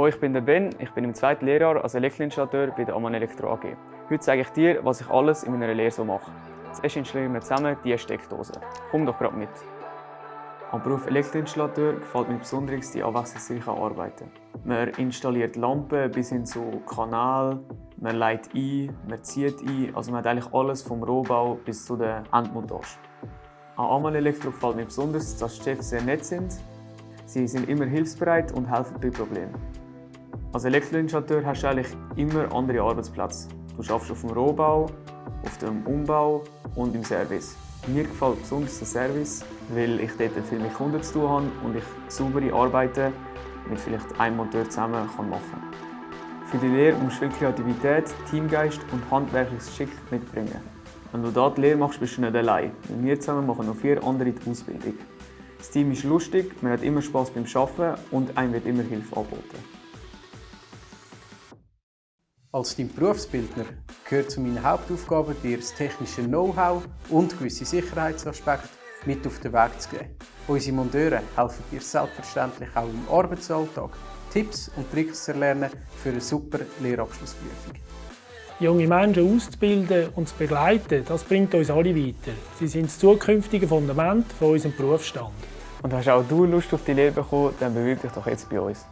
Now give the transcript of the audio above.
Hallo, ich bin der Ben, ich bin im zweiten Lehrjahr als Elektroinstallateur bei der Amann Elektro AG. Heute zeige ich dir, was ich alles in meiner Lehre so mache. Zuerst installieren wir zusammen die Steckdose. Komm doch gerade mit. Am Beruf Elektroinstallateur gefällt mir besonders die abwechslungsreichen Arbeiten. Man installiert Lampen bis hin zu Kanal, man leitet ein, man zieht ein, also man hat eigentlich alles vom Rohbau bis zu der Endmontage. An Amann Elektro gefällt mir besonders, dass die Chefs sehr nett sind. Sie sind immer hilfsbereit und helfen bei Problemen. Als Elektroinstallateur hast du eigentlich immer andere Arbeitsplätze. Du arbeitest auf dem Rohbau, auf dem Umbau und im Service. Mir gefällt besonders der Service, weil ich dort viel mit Kunden zu tun habe und ich saubere Arbeiten mit vielleicht einem Monteur zusammen machen kann. Für die Lehre musst du viel Kreativität, Teamgeist und handwerkliches Geschick mitbringen. Wenn du hier die Lehre machst, bist du nicht allein. Mit mir zusammen machen noch vier andere die Ausbildung. Das Team ist lustig, man hat immer Spass beim Arbeiten und einem wird immer Hilfe angeboten. Als dein Berufsbildner gehört zu meinen Hauptaufgaben, dir das technische Know-how und gewisse Sicherheitsaspekte mit auf den Weg zu geben. Unsere Monteure helfen dir selbstverständlich auch im Arbeitsalltag, Tipps und Tricks zu erlernen für eine super Lehrabschlussprüfung. Junge Menschen auszubilden und zu begleiten, das bringt uns alle weiter. Sie sind das zukünftige Fundament von unserem Berufsstand. Und hast auch du Lust auf die Lehre bekommen, dann bewirb dich doch jetzt bei uns.